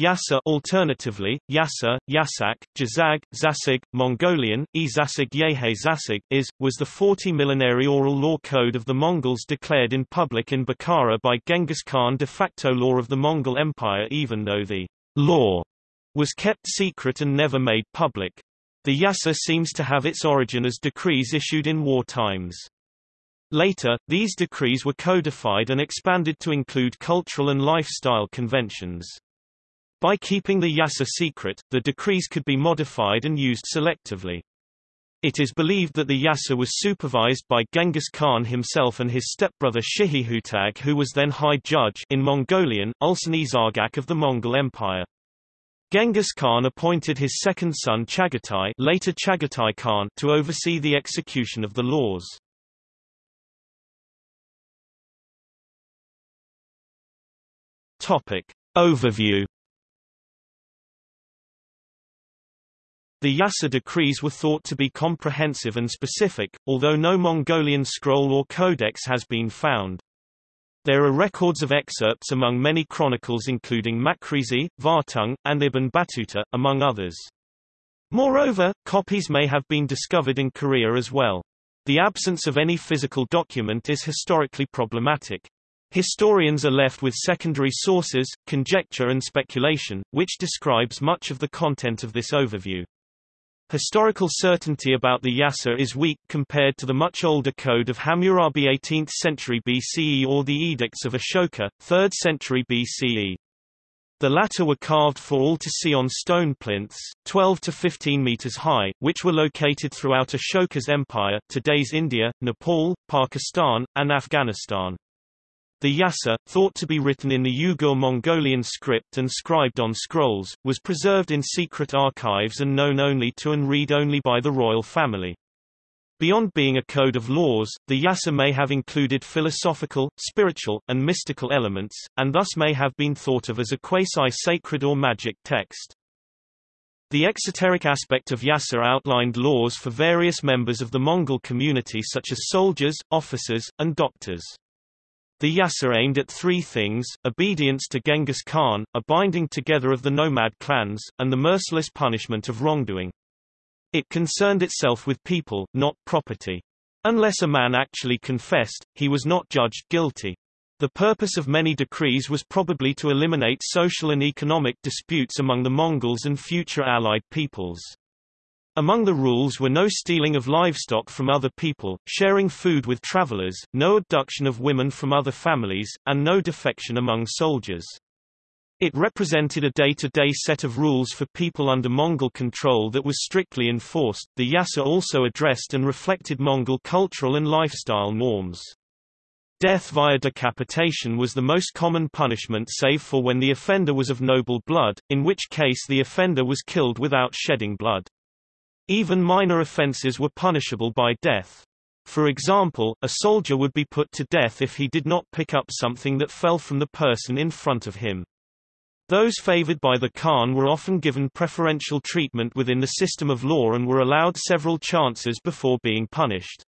Yasa alternatively, Yasa, Yasak, Jazag, Zasig, Mongolian, Izasig Yehe Zasig, is, was the 40 millenary oral law code of the Mongols declared in public in Bukhara by Genghis Khan de facto law of the Mongol Empire even though the law was kept secret and never made public. The Yasa seems to have its origin as decrees issued in war times. Later, these decrees were codified and expanded to include cultural and lifestyle conventions. By keeping the Yasa secret, the decrees could be modified and used selectively. It is believed that the Yasa was supervised by Genghis Khan himself and his stepbrother Shihihutag who was then High Judge in Mongolian, Ulsan Zargak of the Mongol Empire. Genghis Khan appointed his second son Chagatai, later Chagatai Khan to oversee the execution of the laws. Topic. Overview The Yasa decrees were thought to be comprehensive and specific, although no Mongolian scroll or codex has been found. There are records of excerpts among many chronicles including Makrizi, Vartung, and Ibn Battuta, among others. Moreover, copies may have been discovered in Korea as well. The absence of any physical document is historically problematic. Historians are left with secondary sources, conjecture and speculation, which describes much of the content of this overview. Historical certainty about the Yasa is weak compared to the much older code of Hammurabi 18th century BCE or the edicts of Ashoka, 3rd century BCE. The latter were carved for all to see on stone plinths, 12 to 15 meters high, which were located throughout Ashoka's empire today's India, Nepal, Pakistan, and Afghanistan. The Yasa, thought to be written in the Uyghur Mongolian script and scribed on scrolls, was preserved in secret archives and known only to and read only by the royal family. Beyond being a code of laws, the Yasa may have included philosophical, spiritual, and mystical elements, and thus may have been thought of as a quasi-sacred or magic text. The exoteric aspect of Yasa outlined laws for various members of the Mongol community such as soldiers, officers, and doctors. The Yasa aimed at three things, obedience to Genghis Khan, a binding together of the nomad clans, and the merciless punishment of wrongdoing. It concerned itself with people, not property. Unless a man actually confessed, he was not judged guilty. The purpose of many decrees was probably to eliminate social and economic disputes among the Mongols and future allied peoples. Among the rules were no stealing of livestock from other people, sharing food with travelers, no abduction of women from other families, and no defection among soldiers. It represented a day-to-day -day set of rules for people under Mongol control that was strictly enforced. The Yasa also addressed and reflected Mongol cultural and lifestyle norms. Death via decapitation was the most common punishment save for when the offender was of noble blood, in which case the offender was killed without shedding blood. Even minor offences were punishable by death. For example, a soldier would be put to death if he did not pick up something that fell from the person in front of him. Those favored by the Khan were often given preferential treatment within the system of law and were allowed several chances before being punished.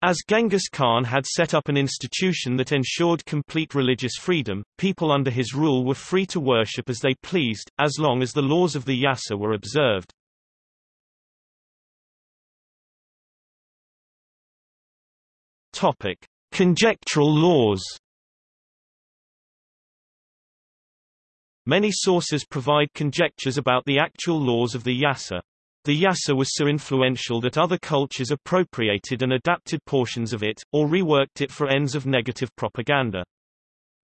As Genghis Khan had set up an institution that ensured complete religious freedom, people under his rule were free to worship as they pleased, as long as the laws of the Yasa were observed. Topic: Conjectural laws. Many sources provide conjectures about the actual laws of the Yasa. The Yasa was so influential that other cultures appropriated and adapted portions of it, or reworked it for ends of negative propaganda.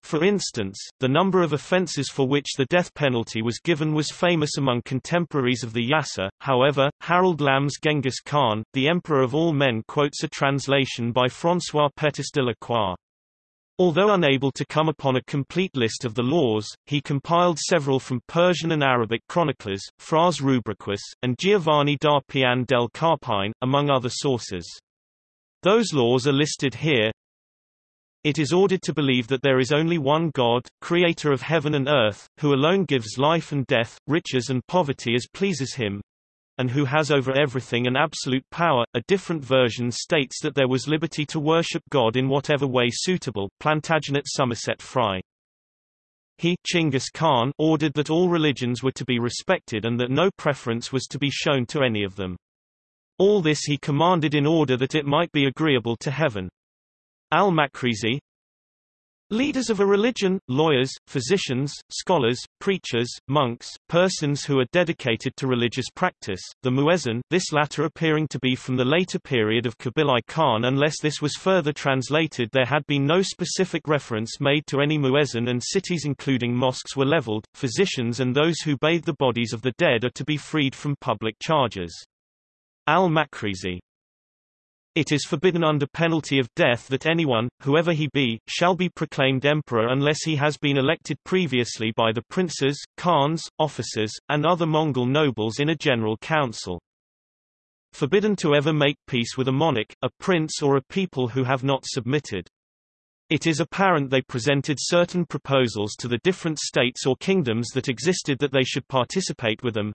For instance, the number of offences for which the death penalty was given was famous among contemporaries of the Yasa, however, Harold Lamb's Genghis Khan, the Emperor of all men quotes a translation by François Pétis de la Croix. Although unable to come upon a complete list of the laws, he compiled several from Persian and Arabic chroniclers, Fras Rubriquus, and Giovanni da Pian del Carpine, among other sources. Those laws are listed here, it is ordered to believe that there is only one God, creator of heaven and earth, who alone gives life and death, riches and poverty as pleases him, and who has over everything an absolute power. A different version states that there was liberty to worship God in whatever way suitable. Plantagenet Somerset Fry. he Chinggis Khan ordered that all religions were to be respected and that no preference was to be shown to any of them. All this he commanded in order that it might be agreeable to heaven. Al-Makrizi, Leaders of a religion, lawyers, physicians, scholars, preachers, monks, persons who are dedicated to religious practice, the muezzin, this latter appearing to be from the later period of Kubilai Khan unless this was further translated there had been no specific reference made to any muezzin and cities including mosques were leveled, physicians and those who bathe the bodies of the dead are to be freed from public charges. Al-Makrizi it is forbidden under penalty of death that anyone, whoever he be, shall be proclaimed emperor unless he has been elected previously by the princes, khans, officers, and other Mongol nobles in a general council. Forbidden to ever make peace with a monarch, a prince or a people who have not submitted. It is apparent they presented certain proposals to the different states or kingdoms that existed that they should participate with them,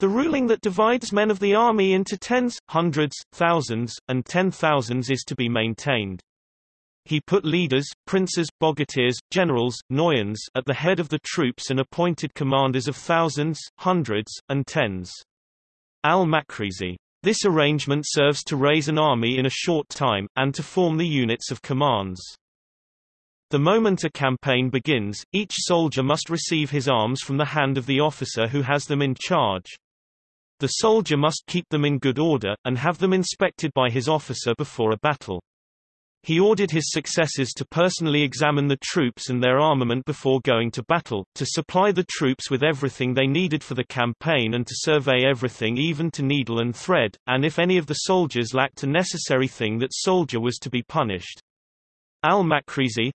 the ruling that divides men of the army into tens, hundreds, thousands, and ten thousands is to be maintained. He put leaders, princes, bogatirs, generals, noyans at the head of the troops and appointed commanders of thousands, hundreds, and tens. Al-Makrizi. This arrangement serves to raise an army in a short time, and to form the units of commands. The moment a campaign begins, each soldier must receive his arms from the hand of the officer who has them in charge. The soldier must keep them in good order, and have them inspected by his officer before a battle. He ordered his successors to personally examine the troops and their armament before going to battle, to supply the troops with everything they needed for the campaign and to survey everything even to needle and thread, and if any of the soldiers lacked a necessary thing that soldier was to be punished. Al-Makrizi,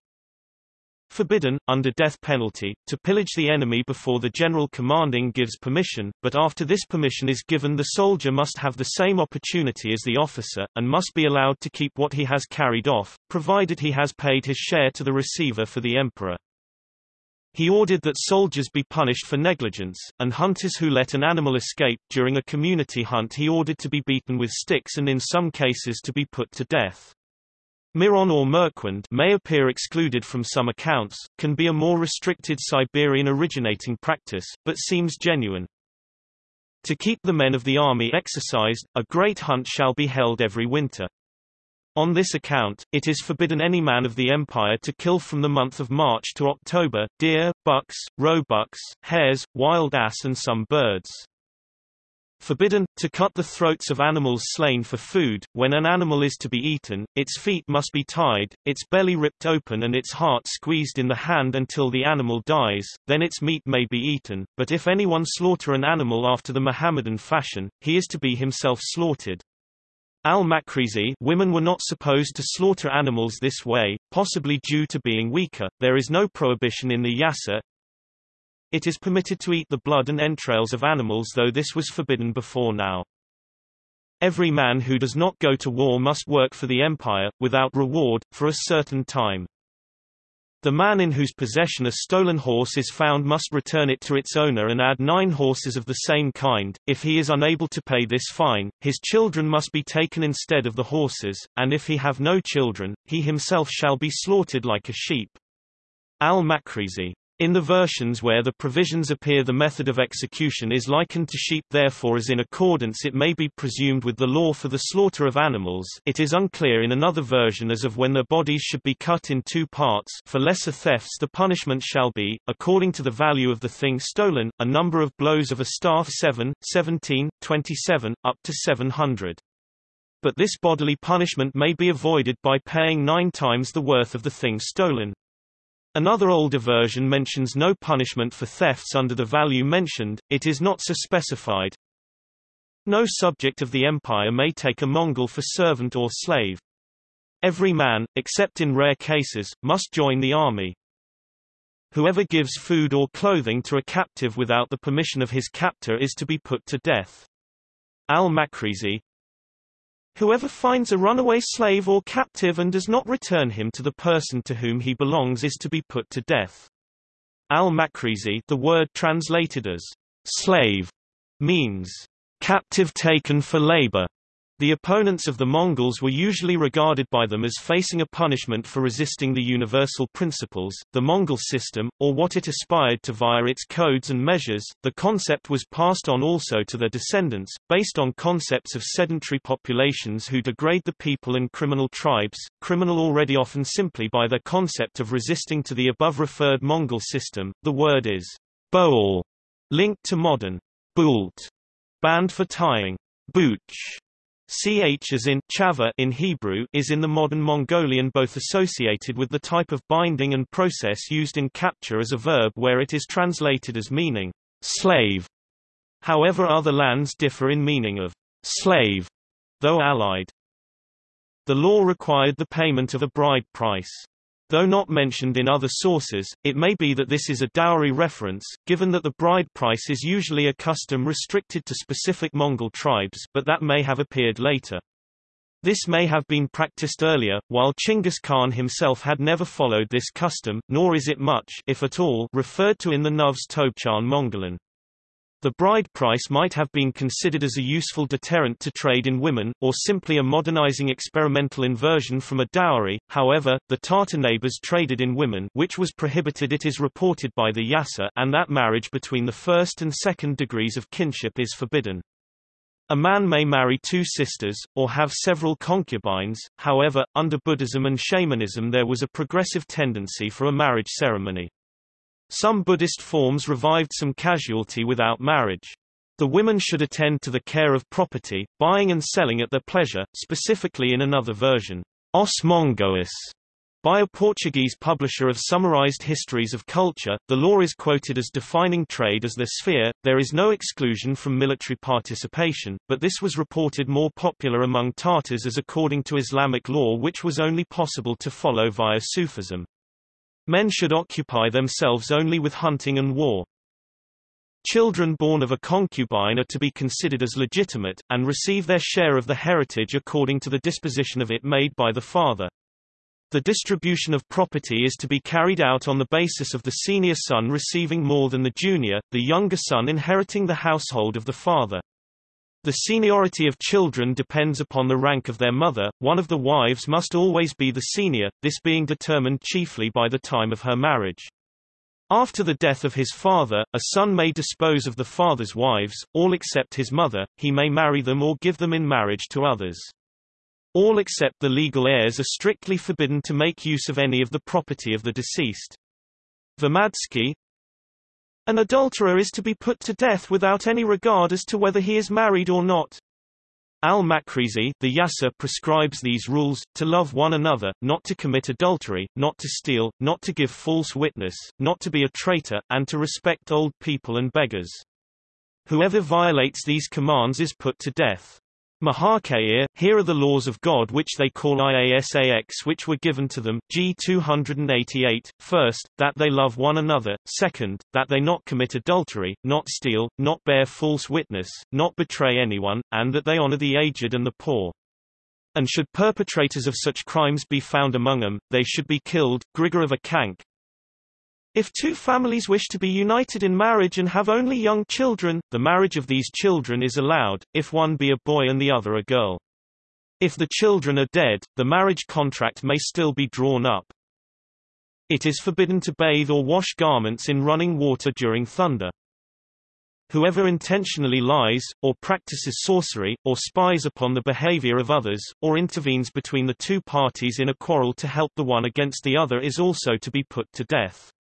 Forbidden, under death penalty, to pillage the enemy before the general commanding gives permission, but after this permission is given the soldier must have the same opportunity as the officer, and must be allowed to keep what he has carried off, provided he has paid his share to the receiver for the emperor. He ordered that soldiers be punished for negligence, and hunters who let an animal escape during a community hunt he ordered to be beaten with sticks and in some cases to be put to death. Miron or Merkwind may appear excluded from some accounts, can be a more restricted Siberian originating practice, but seems genuine. To keep the men of the army exercised, a great hunt shall be held every winter. On this account, it is forbidden any man of the empire to kill from the month of March to October, deer, bucks, roebucks, hares, wild ass and some birds. Forbidden, to cut the throats of animals slain for food. When an animal is to be eaten, its feet must be tied, its belly ripped open and its heart squeezed in the hand until the animal dies, then its meat may be eaten, but if anyone slaughter an animal after the Mohammedan fashion, he is to be himself slaughtered. Al-Makrizi women were not supposed to slaughter animals this way, possibly due to being weaker. There is no prohibition in the Yasa, it is permitted to eat the blood and entrails of animals though this was forbidden before now. Every man who does not go to war must work for the empire, without reward, for a certain time. The man in whose possession a stolen horse is found must return it to its owner and add nine horses of the same kind. If he is unable to pay this fine, his children must be taken instead of the horses, and if he have no children, he himself shall be slaughtered like a sheep. Al-Makrizi in the versions where the provisions appear the method of execution is likened to sheep therefore as in accordance it may be presumed with the law for the slaughter of animals it is unclear in another version as of when their bodies should be cut in two parts for lesser thefts the punishment shall be, according to the value of the thing stolen, a number of blows of a staff 7, 17, 27, up to 700. But this bodily punishment may be avoided by paying nine times the worth of the thing stolen. Another older version mentions no punishment for thefts under the value mentioned, it is not so specified. No subject of the empire may take a Mongol for servant or slave. Every man, except in rare cases, must join the army. Whoever gives food or clothing to a captive without the permission of his captor is to be put to death. Al-Makrizi, Whoever finds a runaway slave or captive and does not return him to the person to whom he belongs is to be put to death. Al-Makrizi the word translated as slave means captive taken for labor. The opponents of the Mongols were usually regarded by them as facing a punishment for resisting the universal principles, the Mongol system, or what it aspired to via its codes and measures. The concept was passed on also to their descendants, based on concepts of sedentary populations who degrade the people and criminal tribes, criminal already often simply by their concept of resisting to the above referred Mongol system. The word is boal, linked to modern bult, band for tying, booch Ch as in chava in Hebrew is in the modern Mongolian both associated with the type of binding and process used in capture as a verb where it is translated as meaning slave. However other lands differ in meaning of slave, though allied. The law required the payment of a bride price. Though not mentioned in other sources, it may be that this is a dowry reference, given that the bride price is usually a custom restricted to specific Mongol tribes but that may have appeared later. This may have been practiced earlier, while Chinggis Khan himself had never followed this custom, nor is it much if at all, referred to in the Nuvs Tobchan Mongolan. The bride price might have been considered as a useful deterrent to trade in women, or simply a modernizing experimental inversion from a dowry. However, the Tatar neighbors traded in women which was prohibited it is reported by the Yasa and that marriage between the first and second degrees of kinship is forbidden. A man may marry two sisters, or have several concubines, however, under Buddhism and shamanism there was a progressive tendency for a marriage ceremony. Some Buddhist forms revived some casualty without marriage. The women should attend to the care of property, buying and selling at their pleasure, specifically in another version, Os Mongois, by a Portuguese publisher of summarized histories of culture, the law is quoted as defining trade as their sphere. There is no exclusion from military participation, but this was reported more popular among Tatars as according to Islamic law which was only possible to follow via Sufism. Men should occupy themselves only with hunting and war. Children born of a concubine are to be considered as legitimate, and receive their share of the heritage according to the disposition of it made by the father. The distribution of property is to be carried out on the basis of the senior son receiving more than the junior, the younger son inheriting the household of the father. The seniority of children depends upon the rank of their mother, one of the wives must always be the senior, this being determined chiefly by the time of her marriage. After the death of his father, a son may dispose of the father's wives, all except his mother, he may marry them or give them in marriage to others. All except the legal heirs are strictly forbidden to make use of any of the property of the deceased. Vernadsky, an adulterer is to be put to death without any regard as to whether he is married or not. Al-Makrizi the Yasa prescribes these rules, to love one another, not to commit adultery, not to steal, not to give false witness, not to be a traitor, and to respect old people and beggars. Whoever violates these commands is put to death. Mahakair, here are the laws of God which they call Iasax which were given to them, G 288, first, that they love one another, second, that they not commit adultery, not steal, not bear false witness, not betray anyone, and that they honor the aged and the poor. And should perpetrators of such crimes be found among them, they should be killed. Grigor of Akank, if two families wish to be united in marriage and have only young children, the marriage of these children is allowed, if one be a boy and the other a girl. If the children are dead, the marriage contract may still be drawn up. It is forbidden to bathe or wash garments in running water during thunder. Whoever intentionally lies, or practices sorcery, or spies upon the behavior of others, or intervenes between the two parties in a quarrel to help the one against the other is also to be put to death.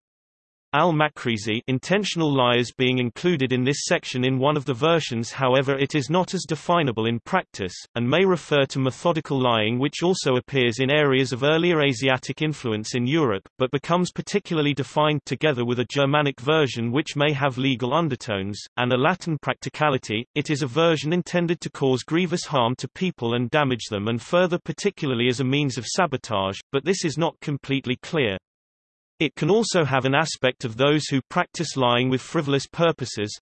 Al-Makrizi intentional liars being included in this section in one of the versions however it is not as definable in practice, and may refer to methodical lying which also appears in areas of earlier Asiatic influence in Europe, but becomes particularly defined together with a Germanic version which may have legal undertones, and a Latin practicality, it is a version intended to cause grievous harm to people and damage them and further particularly as a means of sabotage, but this is not completely clear. It can also have an aspect of those who practice lying with frivolous purposes.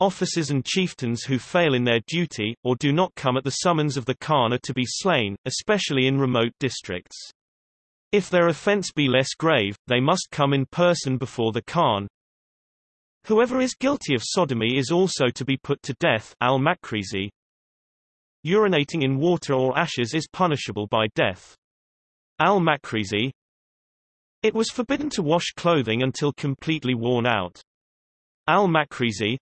Officers and chieftains who fail in their duty, or do not come at the summons of the Khan are to be slain, especially in remote districts. If their offense be less grave, they must come in person before the Khan. Whoever is guilty of sodomy is also to be put to death al-Makrizi, urinating in water or ashes is punishable by death. Al-Makrizi It was forbidden to wash clothing until completely worn out. Al-Makrizi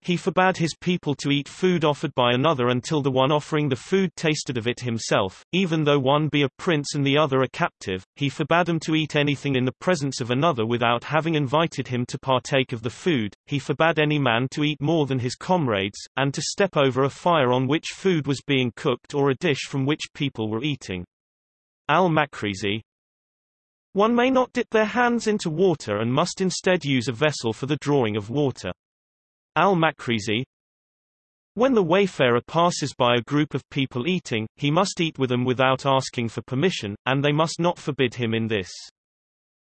he forbade his people to eat food offered by another until the one offering the food tasted of it himself, even though one be a prince and the other a captive. He forbade them to eat anything in the presence of another without having invited him to partake of the food. He forbade any man to eat more than his comrades, and to step over a fire on which food was being cooked or a dish from which people were eating. Al-Makrizi, one may not dip their hands into water and must instead use a vessel for the drawing of water. Al-Makrizi When the wayfarer passes by a group of people eating, he must eat with them without asking for permission, and they must not forbid him in this.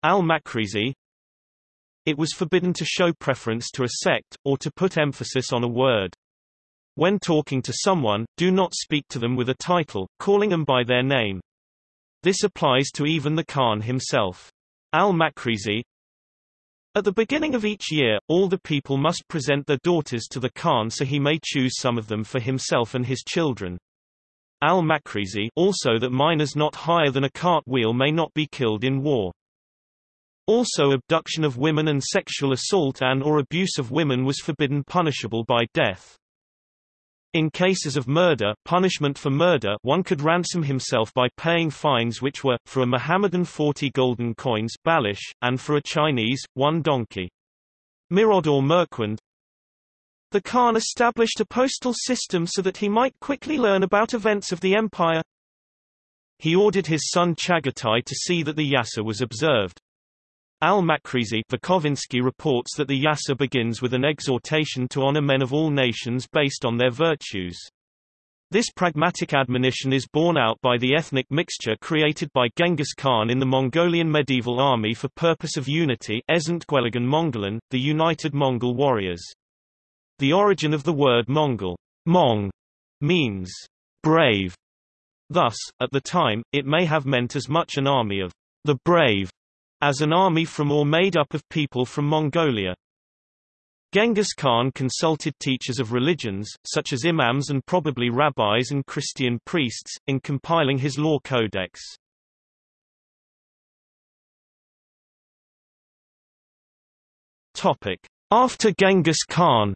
Al-Makrizi It was forbidden to show preference to a sect, or to put emphasis on a word. When talking to someone, do not speak to them with a title, calling them by their name. This applies to even the Khan himself. Al-Makrizi at the beginning of each year, all the people must present their daughters to the Khan so he may choose some of them for himself and his children. Al-Makrizi also that minors not higher than a cart wheel may not be killed in war. Also abduction of women and sexual assault and or abuse of women was forbidden punishable by death. In cases of murder punishment for murder one could ransom himself by paying fines which were, for a Mohammedan 40 golden coins balish, and for a Chinese, one donkey. Mirod or Merkwand The Khan established a postal system so that he might quickly learn about events of the empire. He ordered his son Chagatai to see that the Yasa was observed. Al-Makrizi reports that the Yasa begins with an exhortation to honor men of all nations based on their virtues. This pragmatic admonition is borne out by the ethnic mixture created by Genghis Khan in the Mongolian medieval army for purpose of unity Mongolan, the United Mongol Warriors. The origin of the word Mongol Mong, means brave. Thus, at the time, it may have meant as much an army of the brave as an army from or made up of people from Mongolia. Genghis Khan consulted teachers of religions, such as imams and probably rabbis and Christian priests, in compiling his law codex. After Genghis Khan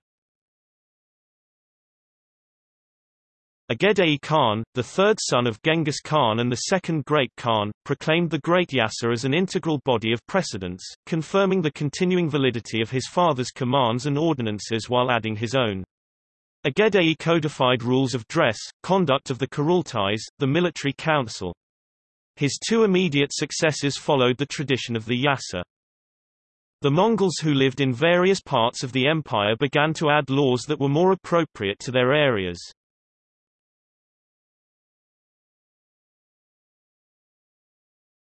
Ogedei Khan, the third son of Genghis Khan and the second Great Khan, proclaimed the Great Yasa as an integral body of precedents, confirming the continuing validity of his father's commands and ordinances while adding his own. Ogedei codified rules of dress, conduct of the Kurultais, the military council. His two immediate successors followed the tradition of the Yasa. The Mongols who lived in various parts of the empire began to add laws that were more appropriate to their areas.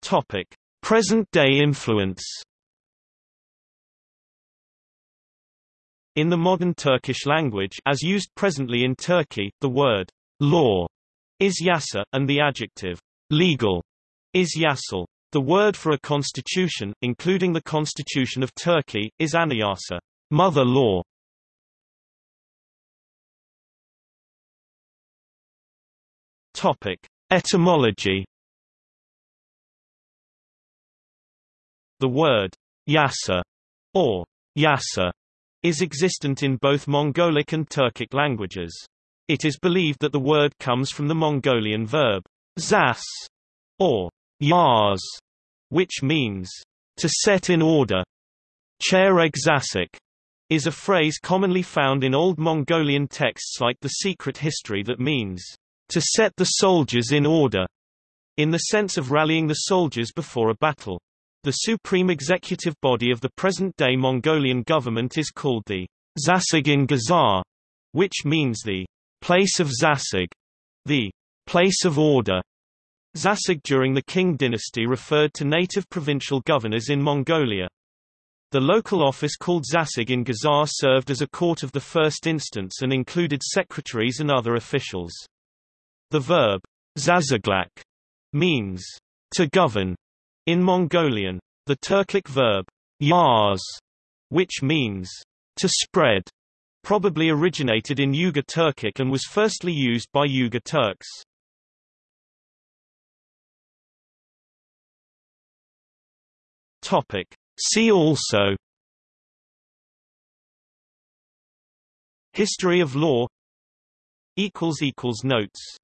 Topic: Present-day influence. In the modern Turkish language as used presently in Turkey, the word law is yasa, and the adjective legal is yasal. The word for a constitution, including the Constitution of Turkey, is anayasa, mother law. Topic: Etymology The word yasa or yasa is existent in both Mongolic and Turkic languages. It is believed that the word comes from the Mongolian verb zas or yaz, which means to set in order. Chereg zasik is a phrase commonly found in Old Mongolian texts like the Secret History that means to set the soldiers in order, in the sense of rallying the soldiers before a battle. The supreme executive body of the present-day Mongolian government is called the Zasig Gazar, which means the place of Zasig, the place of order. Zasig during the Qing dynasty referred to native provincial governors in Mongolia. The local office called Zasig in Gazar served as a court of the first instance and included secretaries and other officials. The verb zaziglak means to govern in Mongolian, the Turkic verb yaz, which means to spread, probably originated in Uyghur Turkic and was firstly used by Uyghur Turks. Topic. See also History of law Notes